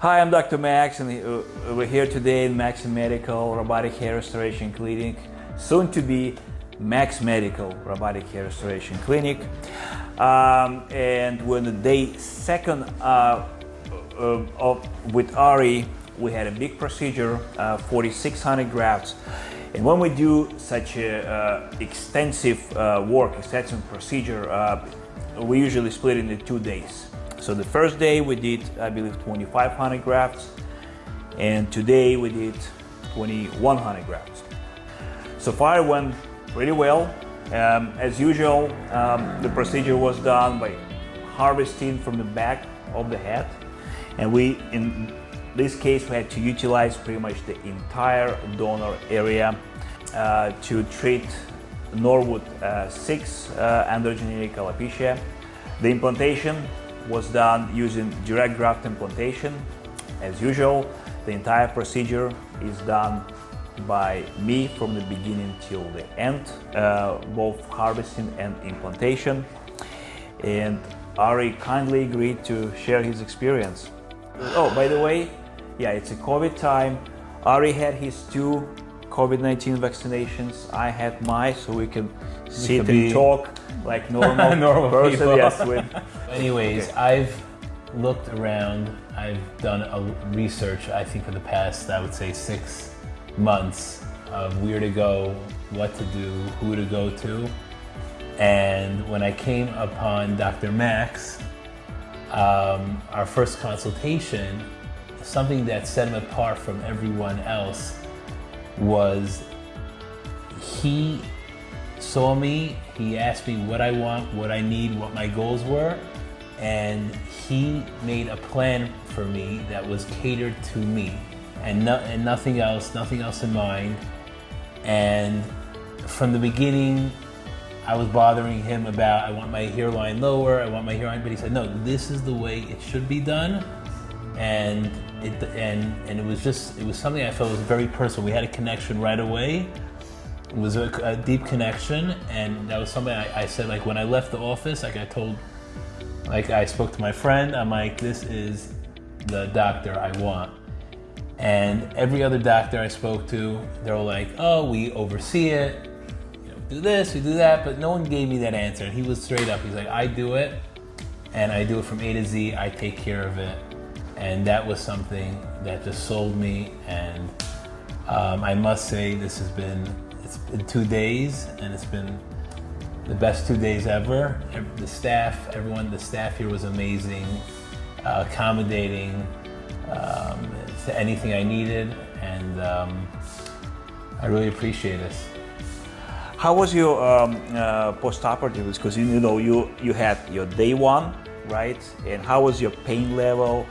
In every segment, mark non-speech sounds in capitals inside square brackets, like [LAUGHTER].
Hi, I'm Dr. Max, and uh, we're here today in Max Medical Robotic Hair Restoration Clinic, soon to be Max Medical Robotic Hair Restoration Clinic. Um, and we're day second uh, uh, of, with Ari. We had a big procedure, uh, 4,600 grafts. And when we do such a uh, extensive uh, work, extensive procedure, we usually split it into two days. So the first day we did, I believe, 2,500 grafts, and today we did 2,100 grafts. So far it went pretty well. Um, as usual, um, the procedure was done by harvesting from the back of the head, and we, in this case, we had to utilize pretty much the entire donor area uh, to treat Norwood uh, 6 uh, androgenetic alopecia. The implantation was done using direct graft implantation. As usual, the entire procedure is done by me from the beginning till the end, uh, both harvesting and implantation. And Ari kindly agreed to share his experience. Oh, by the way, yeah, it's a COVID time. Ari had his two COVID-19 vaccinations. I had my, so we can sit and talk like normal, [LAUGHS] normal person. people. Yes, with [LAUGHS] Anyways, Okay. I've looked around. I've done a research. I think for the past, I would say six months of where to go, what to do, who to go to. And when I came upon Dr. Max, um, our first consultation, something that set him apart from everyone else was he saw me, he asked me what I want, what I need, what my goals were, and he made a plan for me that was catered to me and, no, and nothing else, nothing else in mind. And from the beginning, I was bothering him about I want my hairline lower, I want my hairline, but he said, no, this is the way it should be done. And it and and it was just it was something I felt was very personal. We had a connection right away. It was a, a deep connection, and that was something I, I said like when I left the office, like I told, like I spoke to my friend. I'm like, this is the doctor I want. And every other doctor I spoke to, they were like, oh, we oversee it, you know, do this, we do that, but no one gave me that answer. And he was straight up. He's like, I do it, and I do it from A to Z. I take care of it, and that was something that just sold me. And um, I must say, this has been it's been two days, and it's been the best two days ever. The staff, everyone, the staff here was amazing, uh, accommodating um, to anything I needed, and um, I really appreciate this. How was your um, uh, post-operative? Because you, know you you had your day one, right? And how was your pain level?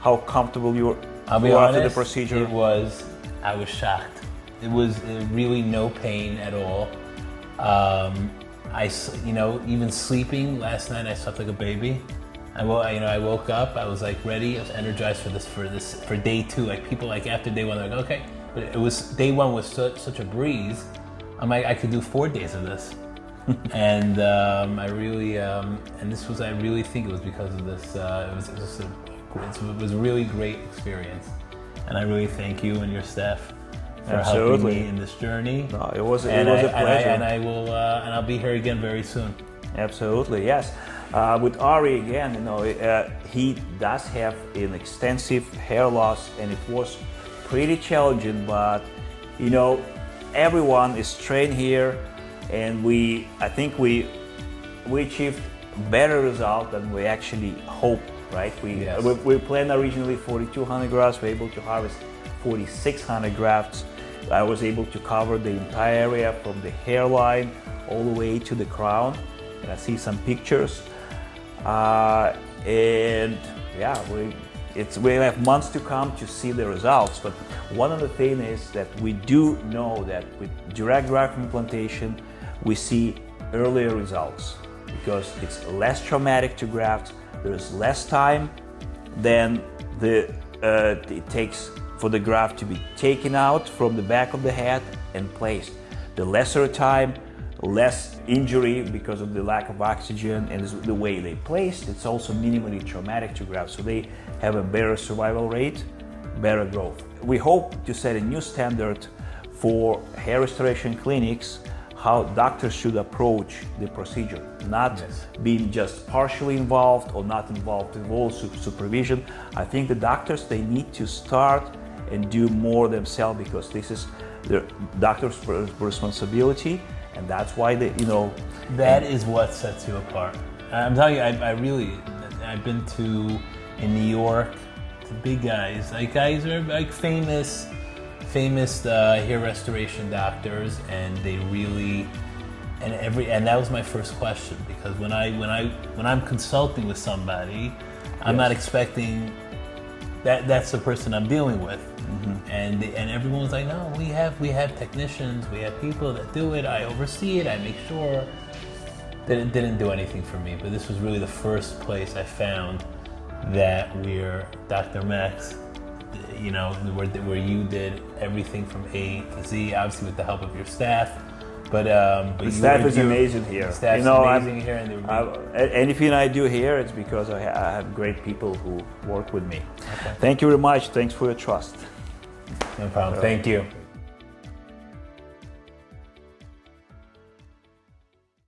How comfortable you were I'll be honest, after the procedure? it was, I was shocked. It was uh, really no pain at all. Um, I, you know, even sleeping last night, I slept like a baby. I woke, you know, I woke up, I was like ready, I was energized for this, for this, for day two. Like people, like after day one, they're like, okay, but it was day one was such such a breeze. I'm like, I could do four days of this, [LAUGHS] and um, I really, um, and this was, I really think it was because of this. Uh, it was, it was a, it was a really great experience, and I really thank you and your staff for helping Absolutely. me in this journey. No, it was it was I, a pleasure. And I, and I will, uh, and I'll be here again very soon. Absolutely, yes. Uh, with Ari again, you know, uh, he does have an extensive hair loss, and it was pretty challenging. But you know, everyone is trained here, and we, I think we, we achieved better result than we actually hoped. Right? We Yes. we, we planned originally 4,200 grafts. We're able to harvest 4,600 grafts. I was able to cover the entire area from the hairline all the way to the crown. And I see some pictures. Uh, and yeah, we, it's, we have months to come to see the results. But one of the things is that we do know that with direct graft implantation, we see earlier results because it's less traumatic to graft. There's less time than the, uh, it takes for the graft to be taken out from the back of the head and placed. The lesser time, less injury because of the lack of oxygen and the way they placed. It's also minimally traumatic to graft, so they have a better survival rate, better growth. We hope to set a new standard for hair restoration clinics how doctors should approach the procedure, not Yes. being just partially involved or not involved in all supervision. I think the doctors they need to start and do more themselves because this is the doctor's responsibility, and that's why they, you know, That is what sets you apart. I'm telling you, I, I really, I've been to in New York, to big guys, like guys are like famous, famous uh, hair restoration doctors, and they really, and every, and that was my first question because when I when I when I'm consulting with somebody, I'm not expecting that that's the person I'm dealing with. Mm-hmm. And and everyone was like, no, we have we have technicians, we have people that do it. I oversee it. I make sure. Didn't didn't do anything for me, but this was really the first place I found that where Dr. Max, you know, where where you did everything from A to Z, obviously with the help of your staff. But um, but the staff is amazing here. The staff's you know, I'm- amazing here, and were anything I do here, it's because I, I have great people who work with me. Thank you very much. Thanks for your trust. no problem. Thank you.